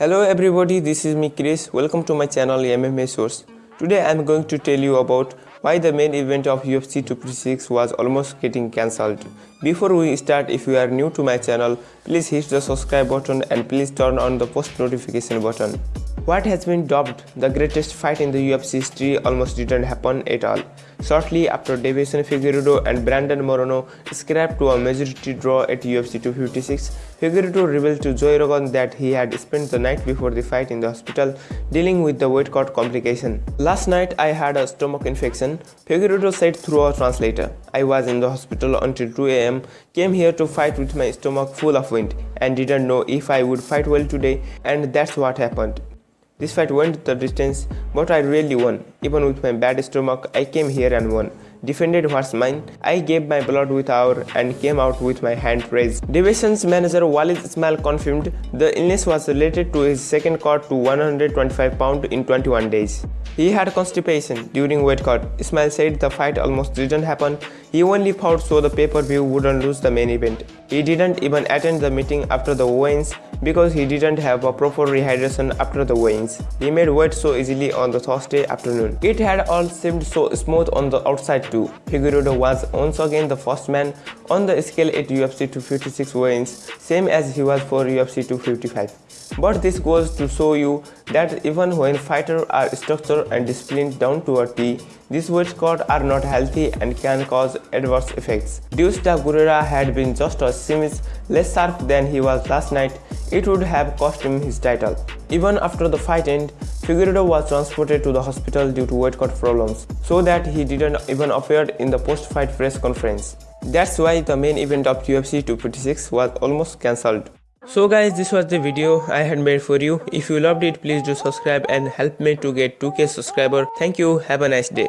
Hello everybody, this is me Chris. Welcome to my channel MMA Source. Today I am going to tell you about why the main event of UFC 256 was almost getting cancelled. Before we start, if you are new to my channel, please hit the subscribe button and please turn on the post notification button. What has been dubbed the greatest fight in the UFC history almost didn't happen at all. Shortly after Deiveson Figueiredo and Brandon Moreno scrapped to a majority draw at UFC 256, Figueiredo revealed to Joe Rogan that he had spent the night before the fight in the hospital dealing with the weight cut complication. Last night I had a stomach infection, Figueiredo said through a translator. I was in the hospital until 2 am, came here to fight with my stomach full of wind and didn't know if I would fight well today and that's what happened. This fight went the distance, but I really won. Even with my bad stomach, I came here and won. Defended what's mine. I gave my blood with our and came out with my hand raised. Deiveson's manager Walid Ismail confirmed the illness was related to his second cut to 125 pound in 21 days. He had constipation during weight cut. Ismail said the fight almost didn't happen. He only fought so the pay-per-view wouldn't lose the main event. He didn't even attend the meeting after the weigh-ins because he didn't have a proper rehydration after the weigh-ins. He made weight so easily on the Thursday afternoon. It had all seemed so smooth on the outside too. Figueiredo was once again the first man on the scale at UFC 256 weigh-ins, same as he was for UFC 255. But this goes to show you that even when fighters are structured and disciplined down to a T, these weight cuts are not healthy and can cause adverse effects. Deus da Guerra had been just a smidge less sharp than he was last night, it would have cost him his title. Even after the fight ended, Figueiredo was transported to the hospital due to weight cut problems, so that he didn't even appear in the post-fight press conference. That's why the main event of UFC 256 was almost cancelled. So guys this was the video I had made for you. If you loved it please do subscribe and help me to get 2k subscriber. Thank you. Have a nice day.